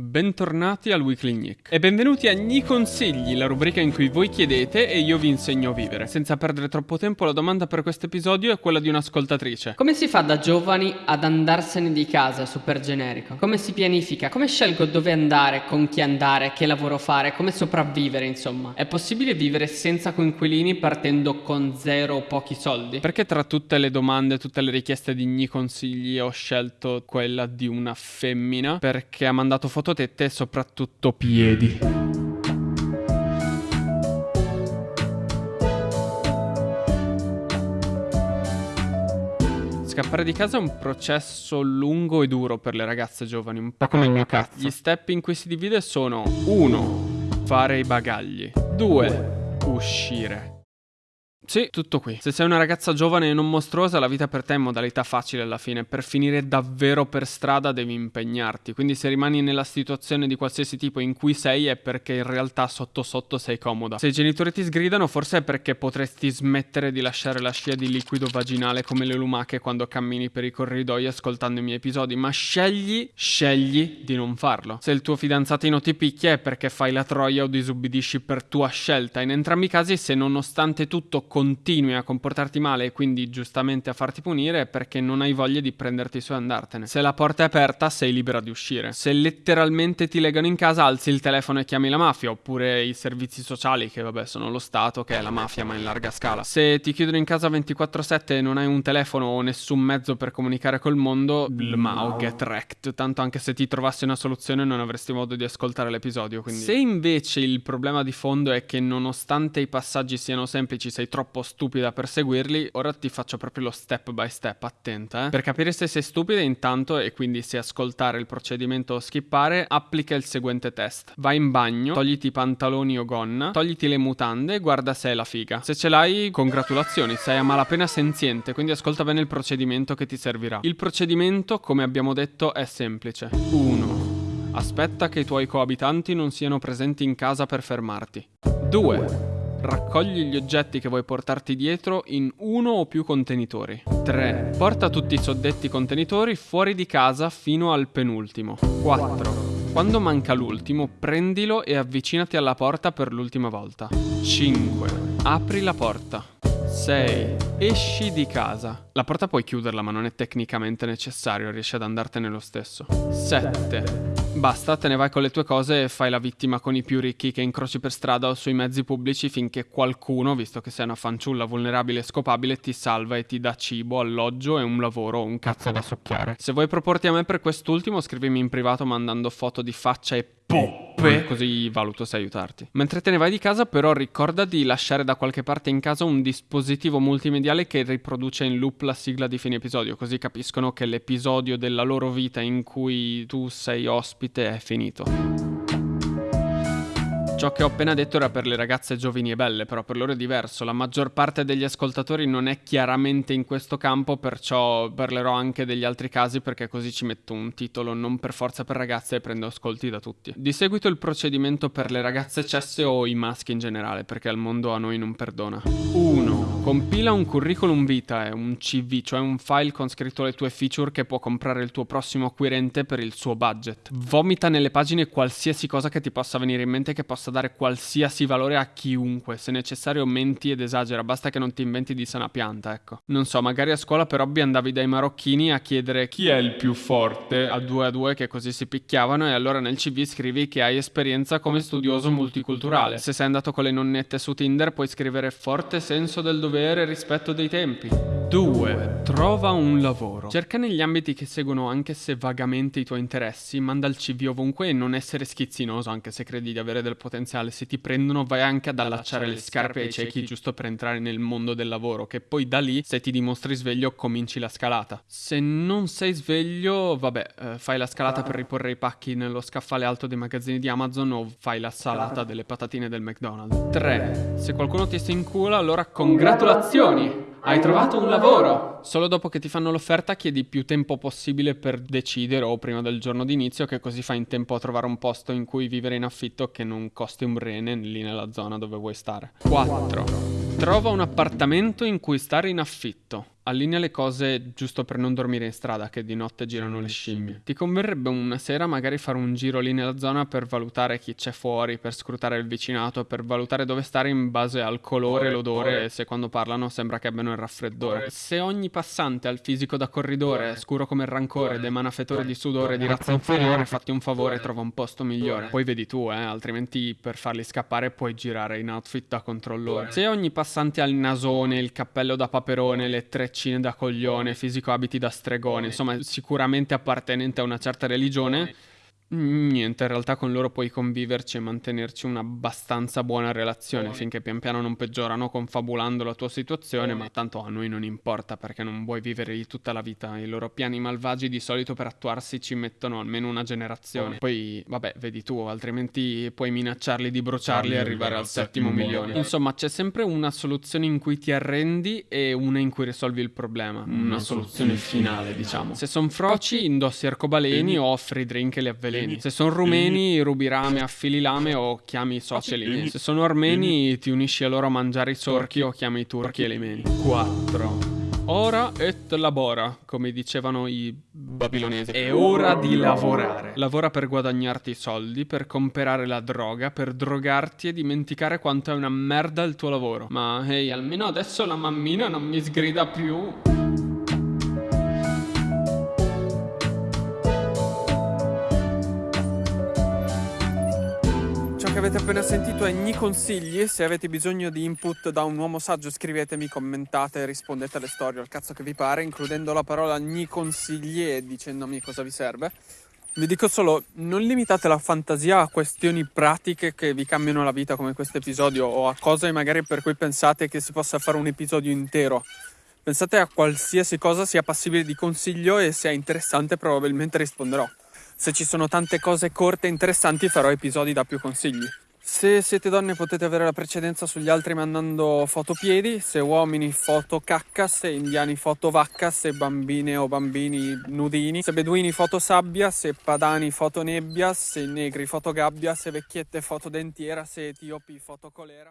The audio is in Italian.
Bentornati al Weekly Nick e benvenuti a Gni Consigli, la rubrica in cui voi chiedete e io vi insegno a vivere. Senza perdere troppo tempo, la domanda per questo episodio è quella di un'ascoltatrice. Come si fa da giovani ad andarsene di casa, super generico? Come si pianifica? Come scelgo dove andare, con chi andare, che lavoro fare, come sopravvivere, insomma? È possibile vivere senza coinquilini partendo con zero o pochi soldi? Perché tra tutte le domande, tutte le richieste di Gni Consigli ho scelto quella di una femmina? Perché ha mandato foto tette e soprattutto piedi. Scappare di casa è un processo lungo e duro per le ragazze giovani, un po' come il mio cazzo. Gli step in cui si divide sono 1. Fare i bagagli 2. Uscire sì, tutto qui. Se sei una ragazza giovane e non mostruosa, la vita per te è modalità facile alla fine. Per finire davvero per strada devi impegnarti. Quindi se rimani nella situazione di qualsiasi tipo in cui sei è perché in realtà sotto sotto sei comoda. Se i genitori ti sgridano forse è perché potresti smettere di lasciare la scia di liquido vaginale come le lumache quando cammini per i corridoi ascoltando i miei episodi. Ma scegli, scegli di non farlo. Se il tuo fidanzatino ti picchia è perché fai la troia o disubbidisci per tua scelta. In entrambi i casi se nonostante tutto continui a comportarti male e quindi giustamente a farti punire è perché non hai voglia di prenderti su e andartene. Se la porta è aperta sei libera di uscire. Se letteralmente ti legano in casa alzi il telefono e chiami la mafia oppure i servizi sociali che vabbè sono lo Stato che è la mafia ma in larga scala. Se ti chiudono in casa 24/7 e non hai un telefono o nessun mezzo per comunicare col mondo, Mao get wrecked. Tanto anche se ti trovassi una soluzione non avresti modo di ascoltare l'episodio. Quindi. Se invece il problema di fondo è che nonostante i passaggi siano semplici sei troppo troppo stupida per seguirli, ora ti faccio proprio lo step by step, attenta. Eh? Per capire se sei stupida intanto e quindi se ascoltare il procedimento o skippare, applica il seguente test. Vai in bagno, togliti i pantaloni o gonna, togliti le mutande e guarda se è la figa. Se ce l'hai, congratulazioni, sei a malapena senziente, quindi ascolta bene il procedimento che ti servirà. Il procedimento, come abbiamo detto, è semplice. 1. Aspetta che i tuoi coabitanti non siano presenti in casa per fermarti. 2. Raccogli gli oggetti che vuoi portarti dietro in uno o più contenitori. 3. Porta tutti i soddetti contenitori fuori di casa fino al penultimo. 4. Quando manca l'ultimo, prendilo e avvicinati alla porta per l'ultima volta. 5. Apri la porta. 6. Esci di casa. La porta puoi chiuderla ma non è tecnicamente necessario, riesci ad andartene lo stesso. 7. Basta, te ne vai con le tue cose e fai la vittima con i più ricchi che incroci per strada o sui mezzi pubblici finché qualcuno, visto che sei una fanciulla vulnerabile e scopabile, ti salva e ti dà cibo, alloggio e un lavoro, un cazzo da socchiare. Se vuoi proporti a me per quest'ultimo, scrivimi in privato mandando foto di faccia e poppe, così valuto se aiutarti. Mentre te ne vai di casa, però, ricorda di lasciare da qualche parte in casa un dispositivo multimediale che riproduce in loop la sigla di fine episodio, così capiscono che l'episodio della loro vita in cui tu sei ospite è finito. Ciò che ho appena detto era per le ragazze giovani e belle, però per loro è diverso. La maggior parte degli ascoltatori non è chiaramente in questo campo, perciò parlerò anche degli altri casi perché così ci metto un titolo non per forza per ragazze e prendo ascolti da tutti. Di seguito il procedimento per le ragazze cesse o i maschi in generale, perché al mondo a noi non perdona. 1. Compila un curriculum vitae, un CV, cioè un file con scritto le tue feature che può comprare il tuo prossimo acquirente per il suo budget. Vomita nelle pagine qualsiasi cosa che ti possa venire in mente che possa dare qualsiasi valore a chiunque, se necessario menti ed esagera, basta che non ti inventi di sana pianta, ecco. Non so, magari a scuola per hobby andavi dai marocchini a chiedere chi è il più forte a due a due che così si picchiavano e allora nel CV scrivi che hai esperienza come studioso multiculturale. Se sei andato con le nonnette su Tinder puoi scrivere forte senso del dovere rispetto dei tempi. 2. Trova un lavoro. Cerca negli ambiti che seguono anche se vagamente i tuoi interessi, manda il CV ovunque e non essere schizzinoso anche se credi di avere del potenziale. Se ti prendono vai anche ad allacciare le scarpe ai ciechi giusto per entrare nel mondo del lavoro, che poi da lì se ti dimostri sveglio cominci la scalata. Se non sei sveglio, vabbè, eh, fai la scalata per riporre i pacchi nello scaffale alto dei magazzini di Amazon o fai la salata delle patatine del McDonald's. 3. Se qualcuno ti si incula, allora congratulazioni! Hai trovato un lavoro! Solo dopo che ti fanno l'offerta chiedi più tempo possibile per decidere o prima del giorno d'inizio che così fai in tempo a trovare un posto in cui vivere in affitto che non costi un rene lì nella zona dove vuoi stare. 4. Trova un appartamento in cui stare in affitto. Allinea le cose giusto per non dormire in strada, che di notte girano le scimmie. Ti converrebbe una sera magari fare un giro lì nella zona per valutare chi c'è fuori, per scrutare il vicinato, per valutare dove stare in base al colore, l'odore e se quando parlano sembra che abbiano il raffreddore. Se ogni passante ha il fisico da corridore, scuro come il rancore ed emana fetore di sudore di razza inferiore, fatti un favore e trova un posto migliore. Poi vedi tu, eh, altrimenti per farli scappare puoi girare in outfit da controllore. Se ogni passante ha il nasone, il cappello da paperone, le treccine da coglione, fisico abiti da stregone, insomma sicuramente appartenente a una certa religione, Niente, in realtà con loro puoi conviverci e mantenerci un'abbastanza buona relazione finché pian piano non peggiorano confabulando la tua situazione, ma tanto a noi non importa perché non vuoi vivere lì tutta la vita. I loro piani malvagi di solito per attuarsi ci mettono almeno una generazione. Poi, vabbè, vedi tu, altrimenti puoi minacciarli di bruciarli e arrivare al settimo milione. Insomma, c'è sempre una soluzione in cui ti arrendi e una in cui risolvi il problema. Una soluzione finale, diciamo. Se sono froci, indossi arcobaleni o offri drink e li avveleni rumeni. Se sono rumeni, rubi rame, affili lame o chiami i soci elimeni. Se sono armeni, ti unisci a loro a mangiare i sorchi o chiami i turchi elimeni. 4. Ora et labora, come dicevano i babilonesi. È ora di lavorare. Lavora per guadagnarti i soldi, per comprare la droga, per drogarti e dimenticare quanto è una merda il tuo lavoro. Ma ehi, hey, almeno adesso la mammina non mi sgrida più. Avete appena sentito è Gni Consigli. Se avete bisogno di input da un uomo saggio, scrivetemi, commentate, rispondete alle storie, al cazzo che vi pare, includendo la parola Gni Consigli e dicendomi cosa vi serve. Vi dico solo, non limitate la fantasia a questioni pratiche che vi cambiano la vita come questo episodio o a cose magari per cui pensate che si possa fare un episodio intero. Pensate a qualsiasi cosa sia passibile di consiglio e se è interessante probabilmente risponderò. Se ci sono tante cose corte e interessanti farò episodi da più consigli. Se siete donne potete avere la precedenza sugli altri mandando foto piedi, se uomini foto cacca, se indiani foto vacca, se bambine o bambini nudini, se beduini foto sabbia, se padani foto nebbia, se negri foto gabbia, se vecchiette foto dentiera, se etiopi foto colera.